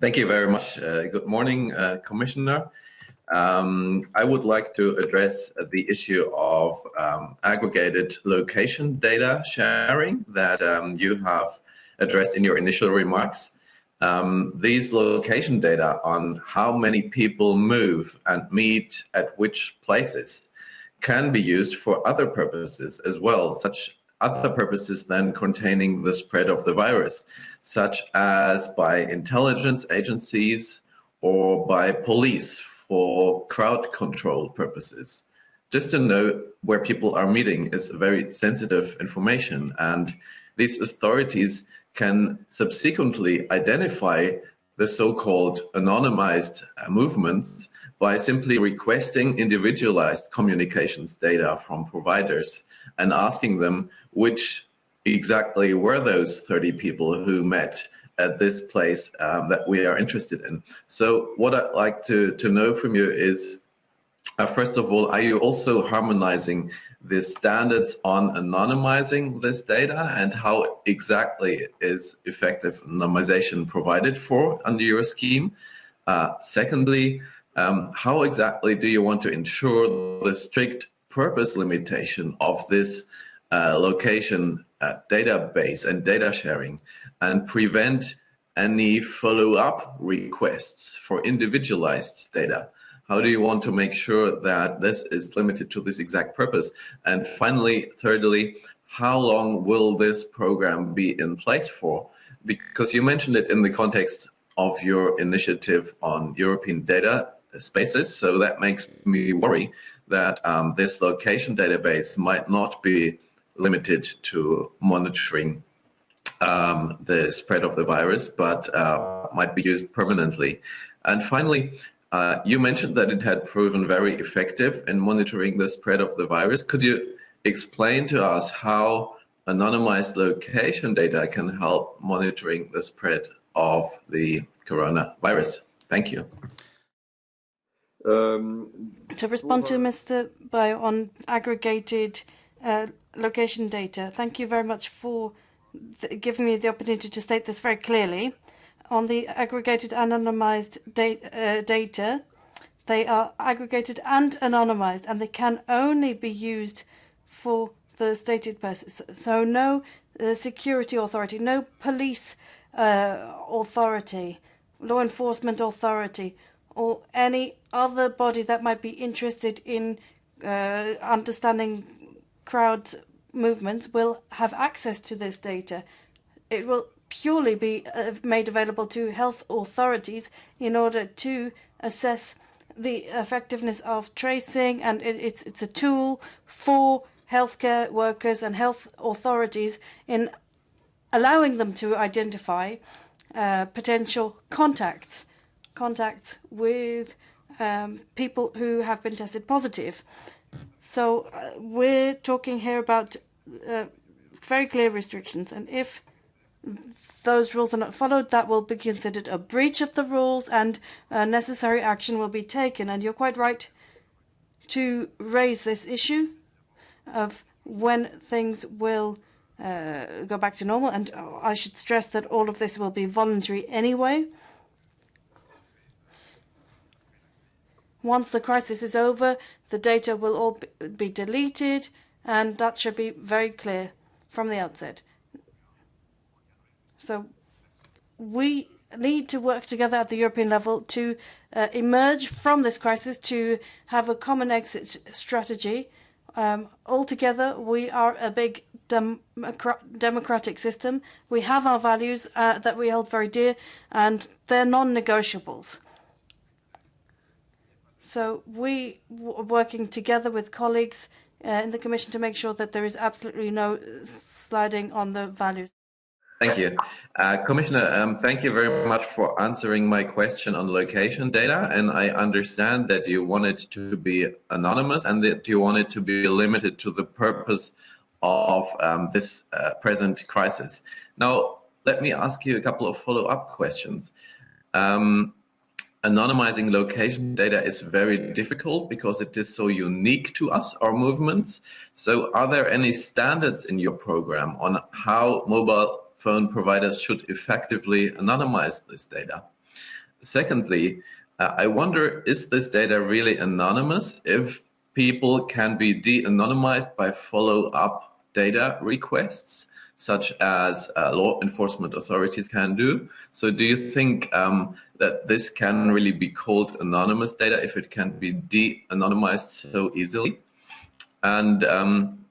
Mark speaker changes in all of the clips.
Speaker 1: Thank you very much. Uh, good morning, uh, Commissioner. Um, I would like to address the issue of um, aggregated location data sharing that um, you have addressed in your initial remarks. Um, these location data on how many people move and meet at which places can be used for other purposes as well, such other purposes than containing the spread of the virus, such as by intelligence agencies or by police for crowd control purposes. Just to know where people are meeting is very sensitive information and these authorities can subsequently identify the so-called anonymized movements by simply requesting individualized communications data from providers and asking them which exactly were those 30 people who met at this place um, that we are interested in. So what I'd like to, to know from you is, uh, first of all, are you also harmonizing the standards on anonymizing this data and how exactly is effective anonymization provided for under your scheme? Uh, secondly, um, how exactly do you want to ensure the strict purpose limitation of this uh, location uh, database and data sharing and prevent any follow-up requests for individualized data? How do you want to make sure that this is limited to this exact purpose? And finally, thirdly, how long will this program be in place for? Because you mentioned it in the context of your initiative on European data spaces. So that makes me worry that um, this location database might not be limited to monitoring um, the spread of the virus, but uh, might be used permanently. And finally, uh, you mentioned that it had proven very effective in monitoring the spread of the virus. Could you explain to us how anonymized location data can help monitoring the spread of the coronavirus? Thank you.
Speaker 2: Um, to respond to Mr. Breyer on aggregated uh, location data, thank you very much for giving me the opportunity to state this very clearly. On the aggregated anonymized da uh, data, they are aggregated and anonymized, and they can only be used for the stated purpose. So no uh, security authority, no police uh, authority, law enforcement authority, or any other body that might be interested in uh, understanding crowd movements will have access to this data. It will purely be uh, made available to health authorities in order to assess the effectiveness of tracing and it, it's it's a tool for healthcare workers and health authorities in allowing them to identify uh, potential contacts contacts with um, people who have been tested positive. So uh, we're talking here about uh, very clear restrictions, and if those rules are not followed, that will be considered a breach of the rules and uh, necessary action will be taken. And you're quite right to raise this issue of when things will uh, go back to normal. And I should stress that all of this will be voluntary anyway. Once the crisis is over, the data will all be deleted, and that should be very clear from the outset. So we need to work together at the European level to uh, emerge from this crisis, to have a common exit strategy. Um, altogether, we are a big dem democratic system. We have our values uh, that we hold very dear, and they're non-negotiables. So we are working together with colleagues uh, in the Commission to make sure that there is absolutely no sliding on the values.
Speaker 1: Thank you. Uh, Commissioner, um, thank you very much for answering my question on location data. And I understand that you want it to be anonymous and that you want it to be limited to the purpose of um, this uh, present crisis. Now, let me ask you a couple of follow-up questions. Um, anonymizing location data is very difficult because it is so unique to us, our movements. So are there any standards in your program on how mobile phone providers should effectively anonymize this data? secondly, uh, I wonder, is this data really anonymous if people can be de-anonymized by follow-up data requests? Such as uh, law enforcement authorities can do. So do you think um, that this can really be called anonymous data if it can be de-anonymized so easily? And um,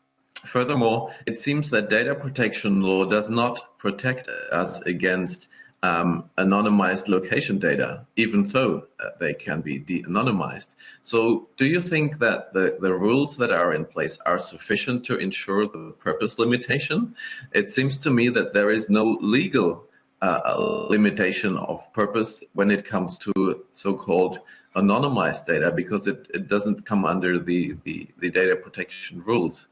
Speaker 1: furthermore, it seems that data protection law does not protect us against um, anonymized location data, even though uh, they can be de-anonymized. So do you think that the, the rules that are in place are sufficient to ensure the purpose limitation? It seems to me that there is no legal uh, limitation of purpose when it comes to so-called anonymized data because it, it doesn't come under the, the, the data protection rules.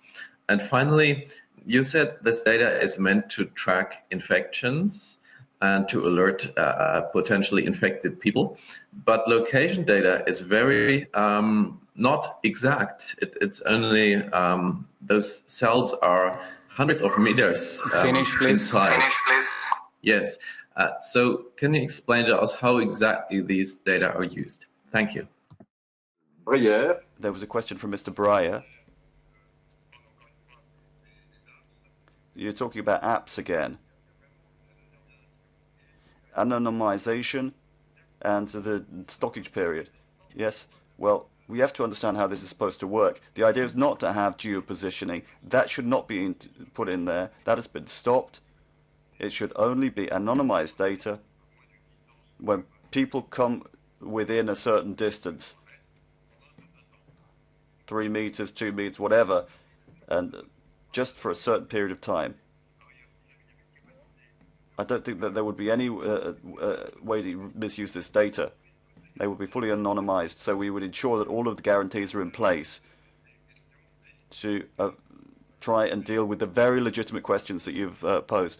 Speaker 1: And finally, you said this data is meant to track infections and to alert uh, uh, potentially infected people. But location data is very um, not exact. It, it's only um, those cells are hundreds of meters
Speaker 3: um, Finish, please.
Speaker 1: in size. Finish, please. Yes. Uh, so can you explain to us how exactly these data are used? Thank you.
Speaker 4: Breyer. There was a question from Mr. Breyer. You're talking about apps again anonymization and the stockage period. Yes, well, we have to understand how this is supposed to work. The idea is not to have geo-positioning. That should not be in put in there. That has been stopped. It should only be anonymized data when people come within a certain distance. Three meters, two meters, whatever, and just for a certain period of time. I don't think that there would be any uh, uh, way to misuse this data. They would be fully anonymized, so we would ensure that all of the guarantees are in place to uh, try and deal with the very legitimate questions that you've uh, posed.